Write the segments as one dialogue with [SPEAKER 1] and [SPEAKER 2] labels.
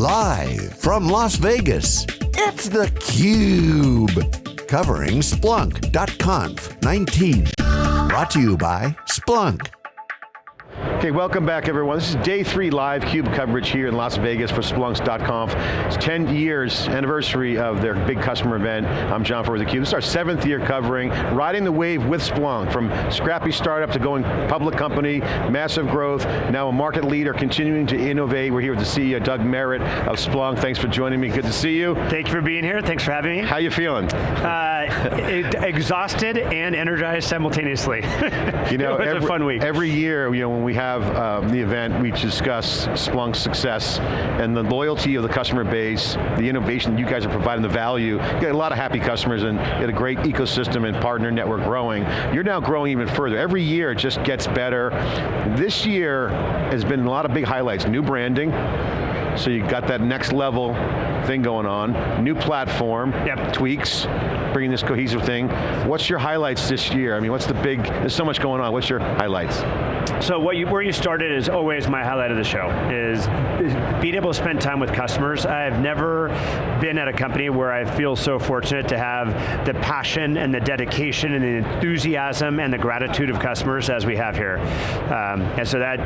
[SPEAKER 1] Live from Las Vegas, it's theCUBE. Covering Splunk.conf 19. Brought to you by Splunk.
[SPEAKER 2] Okay, welcome back everyone. This is day three live CUBE coverage here in Las Vegas for Splunks.conf. It's 10 years anniversary of their big customer event. I'm John Furrier with theCUBE. This is our seventh year covering, riding the wave with Splunk, from scrappy startup to going public company, massive growth, now a market leader, continuing to innovate. We're here with the CEO, Doug Merritt of Splunk. Thanks for joining me, good to see you.
[SPEAKER 3] Thank you for being here, thanks for having me.
[SPEAKER 2] How you feeling?
[SPEAKER 3] Uh, exhausted and energized simultaneously.
[SPEAKER 2] You know,
[SPEAKER 3] it was
[SPEAKER 2] every,
[SPEAKER 3] a fun week.
[SPEAKER 2] Every year, you know, when we have um, the event, we discuss Splunk's success and the loyalty of the customer base, the innovation you guys are providing, the value. You got a lot of happy customers and you had a great ecosystem and partner network growing. You're now growing even further. Every year it just gets better. This year has been a lot of big highlights. New branding, so you got that next level thing going on. New platform,
[SPEAKER 3] Yep.
[SPEAKER 2] tweaks, bringing this cohesive thing. What's your highlights this year? I mean, what's the big, there's so much going on. What's your highlights?
[SPEAKER 3] So what you, where you started is always my highlight of the show, is, is being able to spend time with customers. I've never been at a company where I feel so fortunate to have the passion and the dedication and the enthusiasm and the gratitude of customers as we have here. Um, and so that,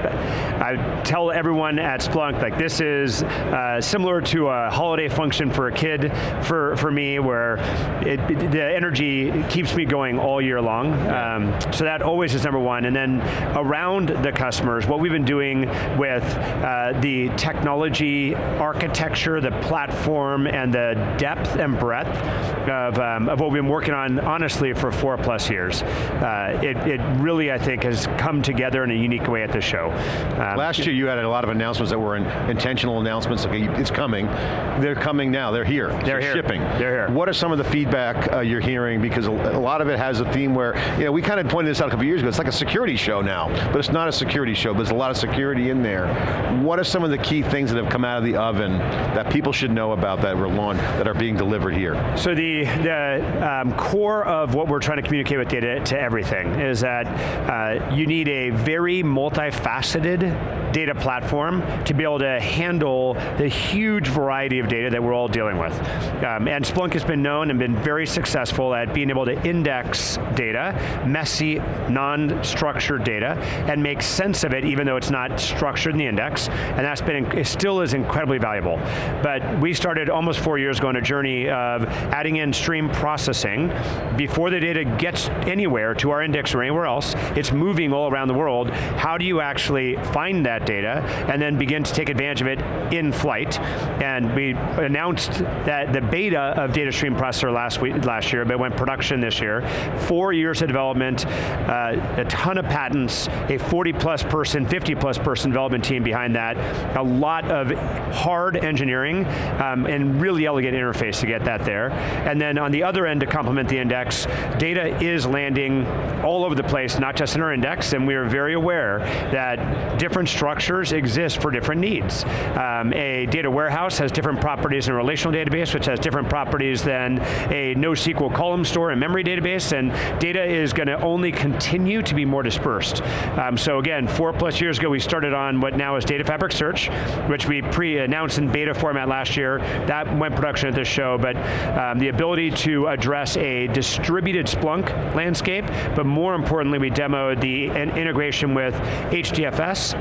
[SPEAKER 3] I tell everyone at Splunk, like this is uh, similar to a holiday function for a kid for, for me where it, the energy keeps me going all year long. Um, so that always is number one. And then around the customers, what we've been doing with uh, the technology architecture, the platform, and the depth and breadth of, um, of what we've been working on, honestly, for four plus years. Uh, it, it really, I think, has come together in a unique way at this show. Um,
[SPEAKER 2] Last year you had a lot of announcements that were in, intentional announcements, okay, it's coming. They're coming now, they're here.
[SPEAKER 3] They're here.
[SPEAKER 2] shipping.
[SPEAKER 3] They're here.
[SPEAKER 2] What are some of the feedback uh, you're hearing? Because a, a lot of it has a theme where, you know, we kind of pointed this out a couple years ago, it's like a security show now, but it's not a security show, but there's a lot of security in there. What are some of the key things that have come out of the oven that people should know about that were launched, that are being delivered here?
[SPEAKER 3] So the, the um, core of what we're trying to communicate with data to everything is that uh, you need a very multifaceted data platform to be able to handle the huge variety of data that we're all dealing with. Um, and Splunk has been known and been very successful at being able to index data, messy, non-structured data, and make sense of it even though it's not structured in the index, and that's been, it still is incredibly valuable. But we started almost four years ago on a journey of adding in stream processing before the data gets anywhere to our index or anywhere else, it's moving all around the world. How do you actually find that data and then begin to take advantage of it in flight? And we announced that the beta of Data Stream Processor last week, last year, but went production this year. Four years of development, uh, a ton of patents, a 40 plus person, 50 plus person development team behind that, a lot of hard engineering um, and really elegant interface to get that there. And then on the other end to complement the index, data is landing all over the place, not just in our index, and we are very aware that different structures exist for different needs. Um, a data warehouse has different properties in a relational database, which has different properties than a NoSQL column store and memory database, and data is going to only continue to be more dispersed. Um, so again, four plus years ago, we started on what now is Data Fabric Search, which we pre-announced in beta format last year. That went production at this show, but um, the ability to address a distributed Splunk landscape, but more importantly, we demoed the integration with HDFS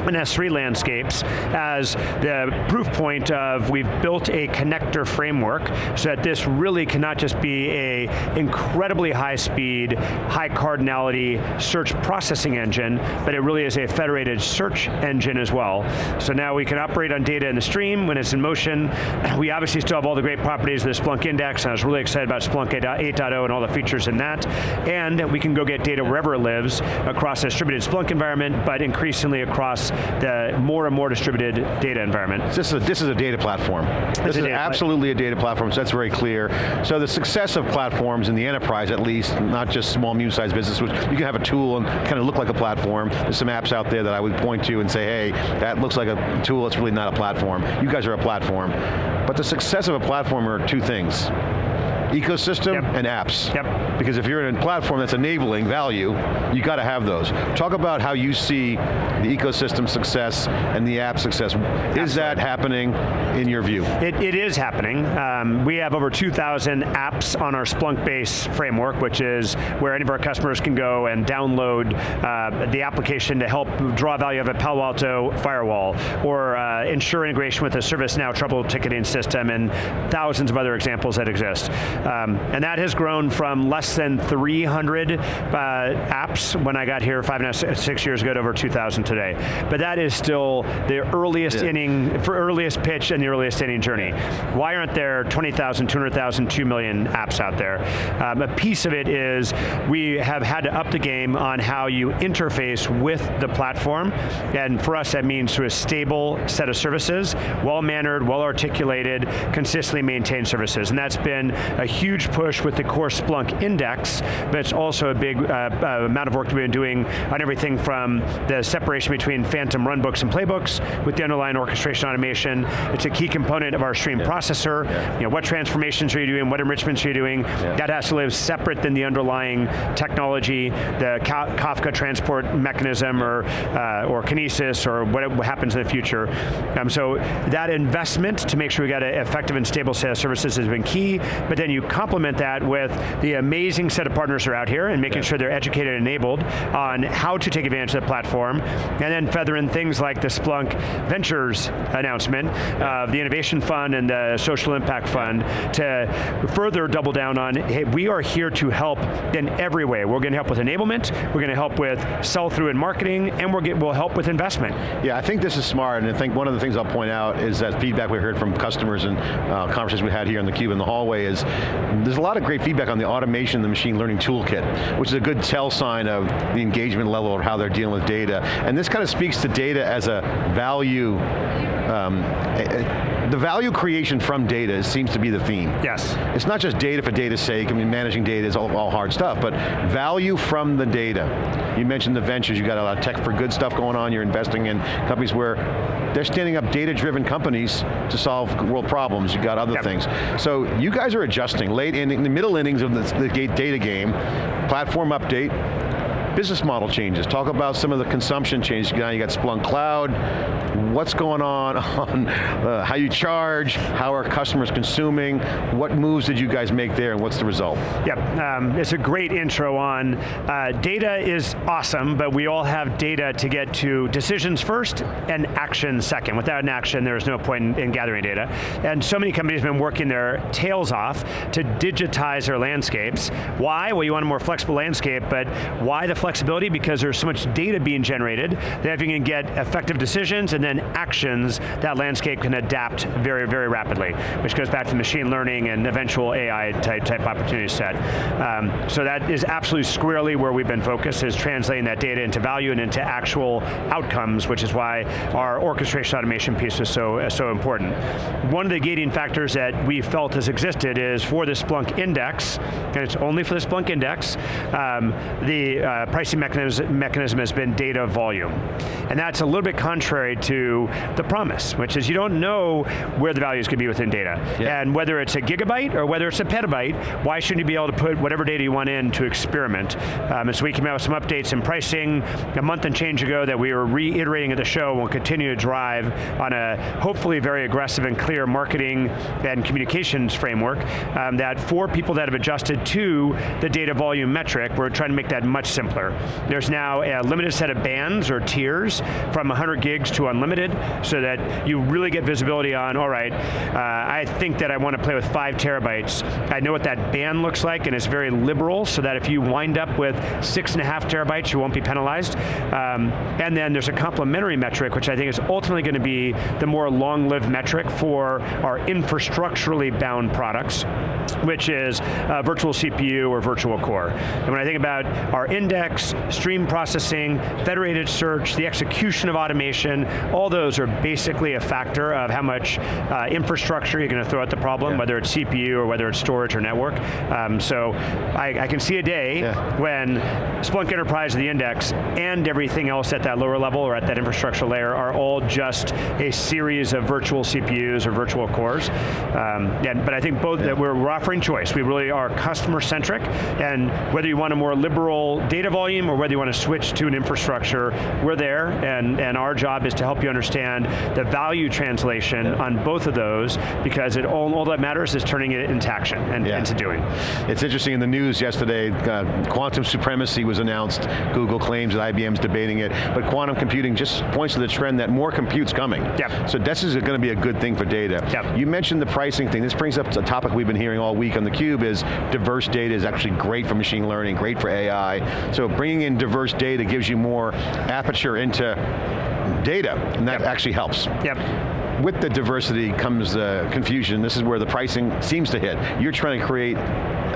[SPEAKER 3] and S3 landscapes as the proof point of we've built a connector framework so that this really cannot just be a incredibly high speed, high cardinality search processing engine, but it really is a federated search engine as well. So now we can operate on data in the stream when it's in motion. We obviously still have all the great properties of the Splunk Index, and I was really excited about Splunk 8.0 and all the features in that. And we can go get data wherever it lives across a distributed Splunk environment, but increasingly across the more and more distributed data environment.
[SPEAKER 2] This is a, this is a data platform. This
[SPEAKER 3] a
[SPEAKER 2] is
[SPEAKER 3] pla-
[SPEAKER 2] absolutely a data platform, so that's very clear. So the success of platforms in the enterprise, at least, not just small, medium-sized business, which you can have a tool and kind of look like a platform. There's some apps out there that I would point to and say, hey, that looks like a tool, it's really not a platform. You guys are a platform. But the success of a platform are two things. Ecosystem
[SPEAKER 3] Yep.
[SPEAKER 2] and apps.
[SPEAKER 3] Yep.
[SPEAKER 2] Because if you're in a platform that's enabling value, you got to have those. Talk about how you see the ecosystem success and the app success. Is that happening in your view?
[SPEAKER 3] It, it is happening. Um, we have over 2,000 apps on our Splunkbase framework, which is where any of our customers can go and download uh, the application to help draw value of a Palo Alto firewall, or uh, ensure integration with a ServiceNow trouble ticketing system, and thousands of other examples that exist. Um, and that has grown from less than 300 uh, apps when I got here five and a half, six years ago to over 2,000 today. But that is still the earliest
[SPEAKER 2] Yeah.
[SPEAKER 3] inning, for earliest pitch and the earliest inning journey. Why aren't there 20,000, 200,000, 2 million apps out there? Um, a piece of it is we have had to up the game on how you interface with the platform, and for us that means through a stable set of services, well-mannered, well-articulated, consistently maintained services, and that's been a huge push with the core Splunk index, but it's also a big uh, uh, amount of work that we've been doing on everything from the separation between phantom runbooks and playbooks with the underlying orchestration automation. It's a key component of our stream processor. You know, what transformations are you doing, what enrichments are you doing? That has to live separate than the underlying technology, the Ka- Kafka transport mechanism or, uh, or Kinesis or what happens in the future. Um, so that investment to make sure we got an effective and stable set of services has been key, but then you complement that with the amazing set of partners who are out here and making sure they're educated and enabled on how to take advantage of the platform, and then feather in things like the Splunk Ventures announcement of the Innovation Fund and the Social Impact Fund to further double down on, hey, we are here to help in every way. We're going to help with enablement, we're going to help with sell-through and marketing, and we're get, we'll help with investment.
[SPEAKER 2] Yeah, I think this is smart, and I think one of the things I'll point out is that feedback we heard from customers and uh, conversations we had here in the cube in the hallway is, there's a lot of great feedback on the automation, the machine learning toolkit, which is a good tell sign of the engagement level of how they're dealing with data. And this kind of speaks to data as a value, um, a- a- the value creation from data seems to be the theme.
[SPEAKER 3] Yes.
[SPEAKER 2] It's not just data for data's sake, I mean managing data is all, all hard stuff, but value from the data. You mentioned the ventures, you got a lot of tech for good stuff going on, you're investing in companies where they're standing up data-driven companies to solve world problems, you got other
[SPEAKER 3] Yep.
[SPEAKER 2] things. So you guys are adjusting, late in, in the middle innings of the, the data game, platform update, business model changes. Talk about some of the consumption changes. Now you got Splunk Cloud. What's going on on uh, how you charge? How are customers consuming? What moves did you guys make there and what's the result?
[SPEAKER 3] Yep, um, it's a great intro on, uh, data is awesome, but we all have data to get to decisions first and action second. Without an action, there's no point in, in gathering data. And so many companies have been working their tails off to digitize their landscapes. Why? Well, you want a more flexible landscape, but why the flexibility? Because there's so much data being generated that if you can get effective decisions and then actions, that landscape can adapt very, very rapidly, which goes back to machine learning and eventual AI type, type opportunity set. Um, so that is absolutely squarely where we've been focused, is translating that data into value and into actual outcomes, which is why our orchestration automation piece is so, so important. One of the gating factors that we felt has existed is for the Splunk index, and it's only for the Splunk index, um, the uh, pricing mechanism, mechanism has been data volume. And that's a little bit contrary to the promise, which is you don't know where the value is going to be within data.
[SPEAKER 2] Yeah.
[SPEAKER 3] And whether it's a gigabyte or whether it's a petabyte, why shouldn't you be able to put whatever data you want in to experiment? Um, and so we came out with some updates in pricing a month and change ago that we were reiterating at the show and will continue to drive on a hopefully very aggressive and clear marketing and communications framework um, that for people that have adjusted to the data volume metric, we're trying to make that much simpler. There's now a limited set of bands or tiers from 100 gigs to unlimited so that you really get visibility on, all right, uh, I think that I want to play with five terabytes. I know what that band looks like and it's very liberal so that if you wind up with six and a half terabytes, you won't be penalized. Um, and then there's a complementary metric, which I think is ultimately going to be the more long-lived metric for our infrastructurally bound products, which is uh, virtual CPU or virtual core. And when I think about our index, stream processing, federated search, the execution of automation, all all those are basically a factor of how much uh, infrastructure you're going to throw at the problem, yeah. whether it's CPU or whether it's storage or network. Um, so I, I, can see a day yeah. when Splunk Enterprise the Index and everything else at that lower level or at that infrastructure layer are all just a series of virtual CPUs or virtual cores. Um, and, but I think both yeah. that we're, we're offering choice. We really are customer centric, and whether you want a more liberal data volume or whether you want to switch to an infrastructure, we're there, and, and our job is to help you understand the value translation on both of those, because it all, all that matters is turning it into action and yeah. into doing.
[SPEAKER 2] It's interesting in the news yesterday, uh, quantum supremacy was announced. Google claims that IBM's debating it, but quantum computing just points to the trend that more compute's coming.
[SPEAKER 3] Yep.
[SPEAKER 2] So this is going to be a good thing for data.
[SPEAKER 3] Yep.
[SPEAKER 2] You mentioned the pricing thing. This brings up a topic we've been hearing all week on theCUBE is diverse data is actually great for machine learning, great for AI. So bringing in diverse data gives you more aperture into data, and that yep. actually helps.
[SPEAKER 3] Yep
[SPEAKER 2] with the diversity comes the confusion. This is where the pricing seems to hit. You're trying to create,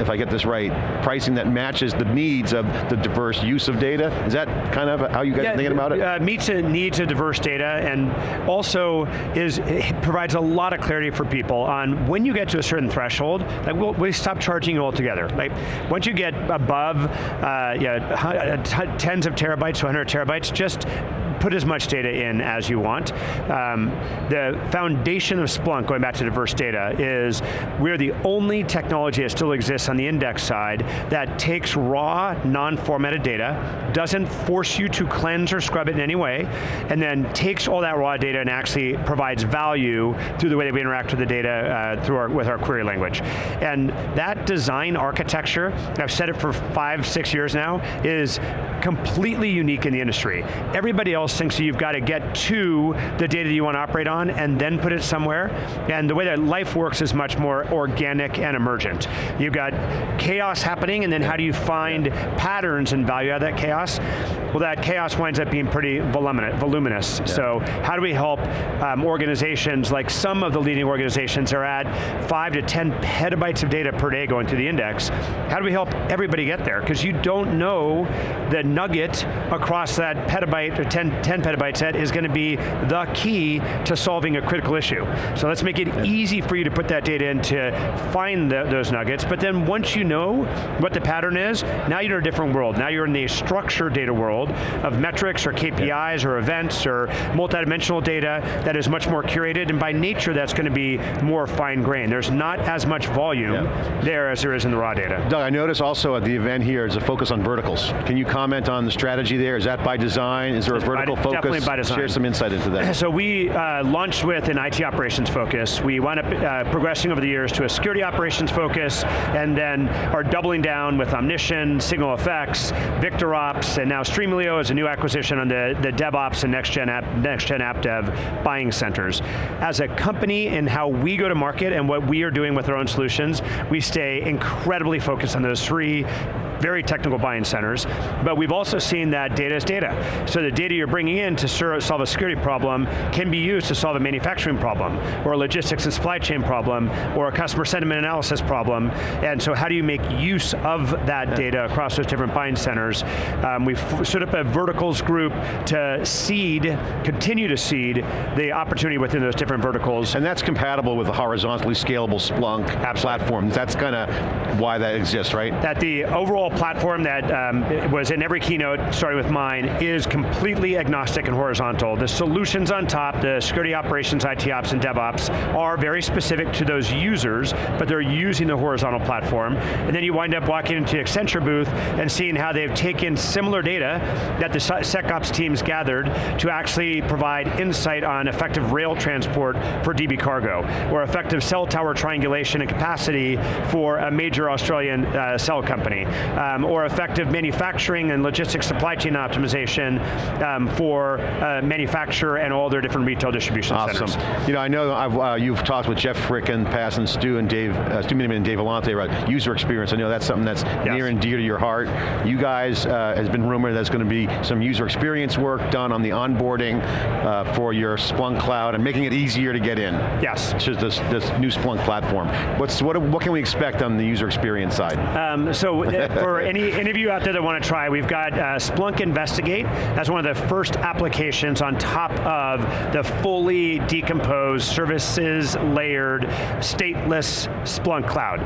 [SPEAKER 2] if I get this right, pricing that matches the needs of the diverse use of data. Is that kind of how you guys yeah, are thinking about it?
[SPEAKER 3] Uh, meets the needs of diverse data and also is provides a lot of clarity for people on when you get to a certain threshold, like we'll, we stop charging you altogether. Like once you get above uh, yeah, tens of terabytes to 100 terabytes, just put as much data in as you want. Um, the foundation of Splunk, going back to diverse data, is we're the only technology that still exists on the index side that takes raw, non-formatted data, doesn't force you to cleanse or scrub it in any way, and then takes all that raw data and actually provides value through the way that we interact with the data uh, through our, with our query language. And that design architecture, I've said it for five, six years now, is completely unique in the industry. Everybody else thinks you've got to get to the data you want to operate on and then put it somewhere. And the way that life works is much more organic and emergent. You've got chaos happening and then how do you find patterns and value out of that chaos? Well that chaos winds up being pretty voluminous. Yeah. So how do we help um, organizations, like some of the leading organizations are at five to 10 petabytes of data per day going through the index. How do we help everybody get there? Because you don't know the nugget across that petabyte or 10, 10 petabyte set is going to be the key to solving a critical issue. So let's make it easy for you to put that data in to find the, those nuggets, but then once you know what the pattern is, now you're in a different world. Now you're in the structured data world of metrics or KPIs yeah. or events or multidimensional data that is much more curated, and by nature that's going to be more fine grained. There's not as much volume yeah. there as there is in the raw data.
[SPEAKER 2] Doug, I noticed also at the event here is a focus on verticals. Can you comment on the strategy there? Is that by design? Is there a vertical by, focus?
[SPEAKER 3] Definitely by design.
[SPEAKER 2] Share some insight into that.
[SPEAKER 3] So we uh, launched with an IT operations focus. We wound up uh, progressing over the years to a security operations focus, and then are doubling down with Omnition, SignalFx, VictorOps, and now Streamlio is a new acquisition on the, the DevOps and next-gen app, next-gen app dev buying centers. As a company and how we go to market and what we are doing with our own solutions, we stay incredibly focused on those three very technical buying centers, but we've also seen that data is data. So the data you're bringing in to solve a security problem can be used to solve a manufacturing problem, or a logistics and supply chain problem, or a customer sentiment analysis problem, and so how do you make use of that yeah. data across those different buying centers? Um, we've stood up a verticals group to seed, continue to seed, the opportunity within those different verticals.
[SPEAKER 2] And that's compatible with the horizontally scalable Splunk Absolutely. platform. That's kind of why that exists, right?
[SPEAKER 3] That the overall platform that um, was in every keynote, starting with mine, is completely agnostic and horizontal. The solutions on top, the security operations, IT ops, and DevOps, are very specific to those users, but they're using the horizontal platform. And then you wind up walking into the Accenture booth and seeing how they've taken similar data that the SecOps teams gathered to actually provide insight on effective rail transport for DB cargo, or effective cell tower triangulation and capacity for a major Australian uh, cell company um, or effective manufacturing and logistics supply chain optimization um, for uh, manufacturer and all their different retail distribution
[SPEAKER 2] awesome.
[SPEAKER 3] centers.
[SPEAKER 2] You know, I know uh, you've talked with Jeff Frick and Pass and Stu and Dave, uh, Stu Miniman and Dave Vellante about user experience. I know that's something that's yes. near and dear to your heart. You guys, uh, has been rumored there's going to be some user experience work done on the onboarding uh, for your Splunk Cloud and making it easier to get in.
[SPEAKER 3] Yes.
[SPEAKER 2] It's just this, this new Splunk platform. What's, what, what can we expect on the user experience side?
[SPEAKER 3] Um, so for for any, any of you out there that want to try, we've got uh, Splunk Investigate as one of the first applications on top of the fully decomposed, services layered, stateless Splunk cloud.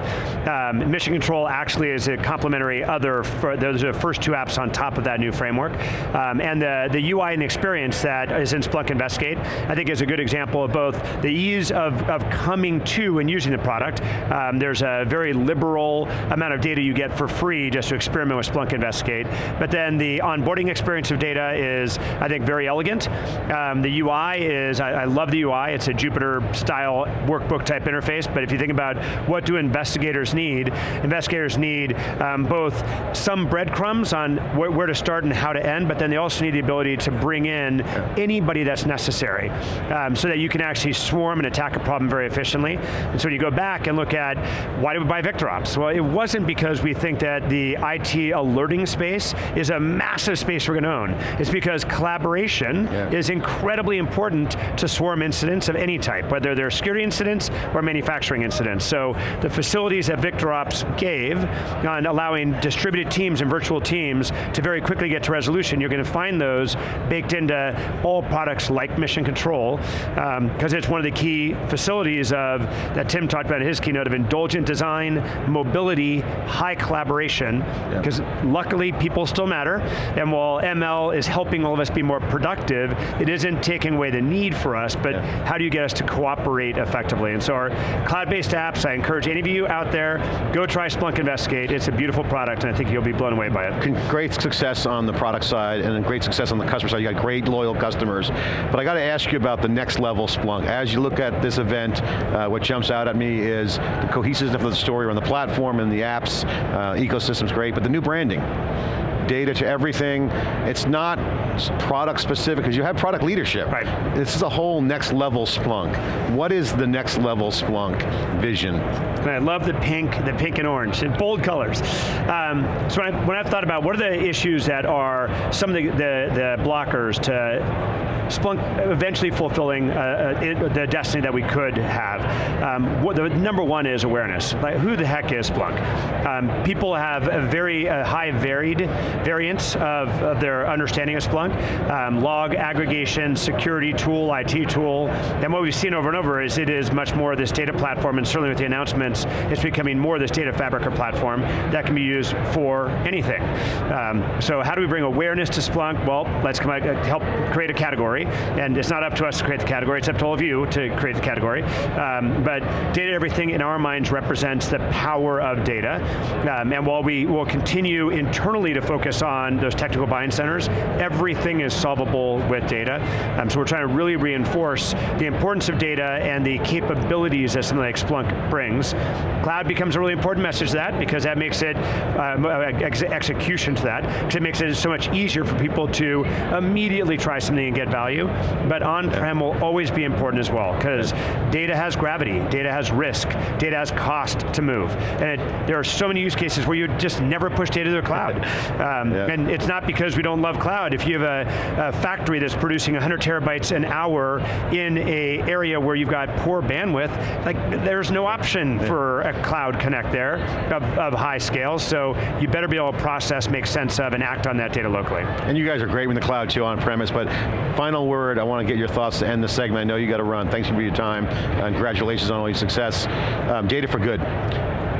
[SPEAKER 3] Um, Mission Control actually is a complementary other, those are the first two apps on top of that new framework. Um, and the, the UI and experience that is in Splunk Investigate, I think is a good example of both the ease of, of coming to and using the product. Um, there's a very liberal amount of data you get for free just to experiment with Splunk Investigate. But then the onboarding experience of data is, I think, very elegant. Um, the UI is, I, I love the UI, it's a Jupyter style workbook type interface, but if you think about what do investigators need, investigators need um, both some breadcrumbs on wh where to start and how to end, but then they also need the ability to bring in anybody that's necessary, um, so that you can actually swarm and attack a problem very efficiently. And so when you go back and look at, why did we buy VictorOps? Well, it wasn't because we think that the IT alerting space is a massive space we're going to own. It's because collaboration yeah. is incredibly important to swarm incidents of any type, whether they're security incidents or manufacturing incidents. So the facilities that VictorOps gave on allowing distributed teams and virtual teams to very quickly get to resolution, you're going to find those baked into all products like Mission Control, because um, it's one of the key facilities of, that Tim talked about in his keynote, of indulgent design, mobility, high collaboration, because yeah. luckily people still matter, and while ML is helping all of us be more productive, it isn't taking away the need for us, but yeah. how do you get us to cooperate effectively? And so our cloud-based apps, I encourage any of you out there, go try Splunk Investigate, it's a beautiful product, and I think you'll be blown away by it.
[SPEAKER 2] Great success on the product side, and great success on the customer side, you got great loyal customers, but I got to ask you about the next level Splunk. As you look at this event, uh, what jumps out at me is the cohesiveness of the story on the platform and the apps, uh, ecosystem's great, but the new branding data to everything. It's not product specific, because you have product leadership.
[SPEAKER 3] Right.
[SPEAKER 2] This is a whole next level Splunk. What is the next level Splunk vision?
[SPEAKER 3] And I love the pink, the pink and orange, in bold colors. Um, so when, I, when I've thought about what are the issues that are some of the, the, the blockers to Splunk eventually fulfilling uh, uh, it, the destiny that we could have. Um, what the number one is awareness. Like, who the heck is Splunk? Um, people have a very uh, high varied variance of, of, their understanding of Splunk. Um, log aggregation, security tool, IT tool, and what we've seen over and over is it is much more this data platform, and certainly with the announcements, it's becoming more this data fabric or platform that can be used for anything. Um, so how do we bring awareness to Splunk? Well, let's come out, help create a category and it's not up to us to create the category, it's up to all of you to create the category. Um, but data everything in our minds represents the power of data. Um, and while we will continue internally to focus on those technical buying centers, everything is solvable with data. Um, so we're trying to really reinforce the importance of data and the capabilities that something like Splunk brings. Cloud becomes a really important message to that because that makes it, uh, ex execution to that, because it makes it so much easier for people to immediately try something and get value value, but on-prem will always be important as well, because data has gravity, data has risk, data has cost to move. And it, there are so many use cases where you just never push data to the cloud. Um, yeah. And it's not because we don't love cloud. If you have a, a factory that's producing 100 terabytes an hour in a area where you've got poor bandwidth, like there's no option for a cloud connect there of, of high scale, so you better be able to process, make sense of, and act on that data locally.
[SPEAKER 2] And you guys are great with the cloud too on premise, but final final word, I want to get your thoughts to end the segment. I know you got to run. Thanks for your time. and congratulations on all your success. Um, data for good.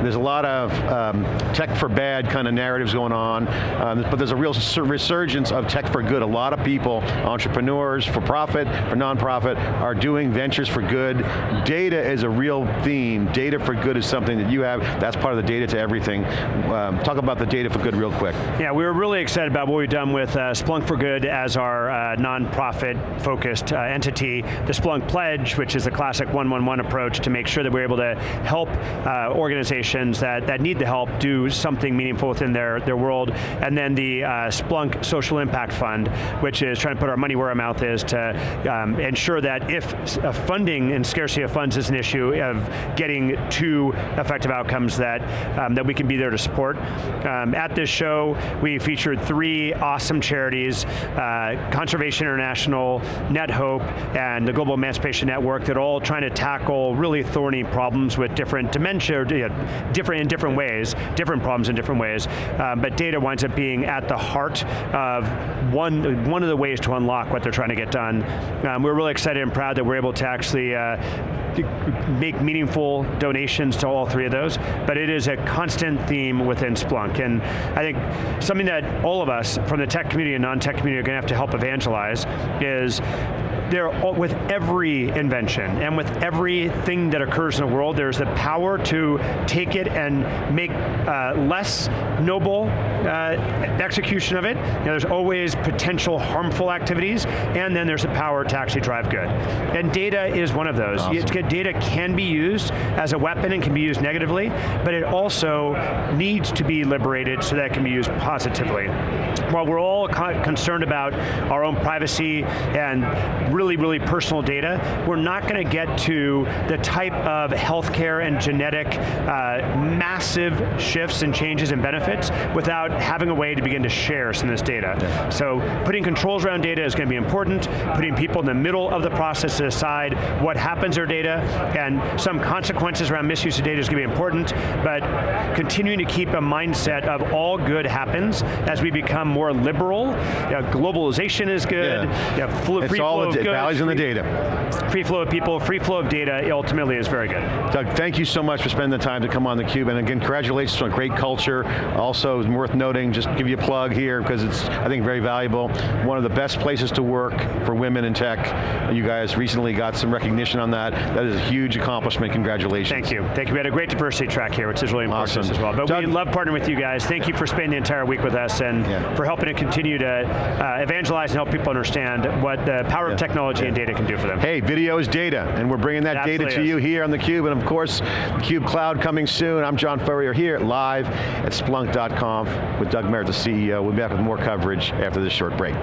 [SPEAKER 2] There's a lot of um, tech for bad kind of narratives going on, um, but there's a real resurgence of tech for good. A lot of people, entrepreneurs, for profit, for nonprofit, are doing ventures for good. Data is a real theme. Data for good is something that you have, that's part of the data to everything. Um, talk about the data for good real quick.
[SPEAKER 3] Yeah, we were really excited about what we've done with uh, Splunk for Good as our uh, nonprofit focused uh, entity. The Splunk Pledge, which is a classic 111 approach to make sure that we're able to help uh, organizations organizations that, that need the help do something meaningful within their, their world. And then the uh, Splunk Social Impact Fund, which is trying to put our money where our mouth is to um, ensure that if funding and scarcity of funds is an issue of getting to effective outcomes that, um, that we can be there to support. Um, at this show, we featured three awesome charities, uh, Conservation International, NetHope, and the Global Emancipation Network that are all trying to tackle really thorny problems with different dementia, different in different ways, different problems in different ways, um, but data winds up being at the heart of one, one of the ways to unlock what they're trying to get done. Um, we're really excited and proud that we're able to actually uh, make meaningful donations to all three of those, but it is a constant theme within Splunk, and I think something that all of us from the tech community and non-tech community are going to have to help evangelize is there, with every invention and with everything that occurs in the world, there's the power to take it and make uh, less noble uh, execution of it. You know, there's always potential harmful activities, and then there's the power to actually drive good. And data is one of those. Awesome. Data can be used as a weapon and can be used negatively, but it also needs to be liberated so that it can be used positively. While we're all concerned about our own privacy and really, really personal data, we're not going to get to the type of healthcare and genetic uh, massive shifts and changes and benefits without having a way to begin to share some of this data. Yeah. So putting controls around data is going to be important, putting people in the middle of the process to decide what happens to their data, and some consequences around misuse of data is going to be important, but continuing to keep a mindset of all good happens as we become more liberal. You know, globalization is good, yeah. Know, free flow of goods,
[SPEAKER 2] values in the data.
[SPEAKER 3] Free flow of people, free flow of data ultimately is very good.
[SPEAKER 2] Doug, thank you so much for spending the time to come on theCUBE, and again, congratulations on great culture. Also, worth noting, just give you a plug here, because it's, I think, very valuable. One of the best places to work for women in tech. You guys recently got some recognition on that. That is a huge accomplishment, congratulations.
[SPEAKER 3] Thank you, thank you. We had a great diversity track here, which is really important awesome. as well. But Doug, we love partnering with you guys. Thank you for spending the entire week with us, and yeah. for helping to continue to uh, evangelize and help people understand what the power yeah. of technology yeah. and data can do for them.
[SPEAKER 2] Hey, video is data, and we're bringing that data to is. you here on theCUBE, and of course, theCUBE Cloud coming soon. I'm John Furrier here live at Splunk.conf with Doug Merritt, the CEO. We'll be back with more coverage after this short break.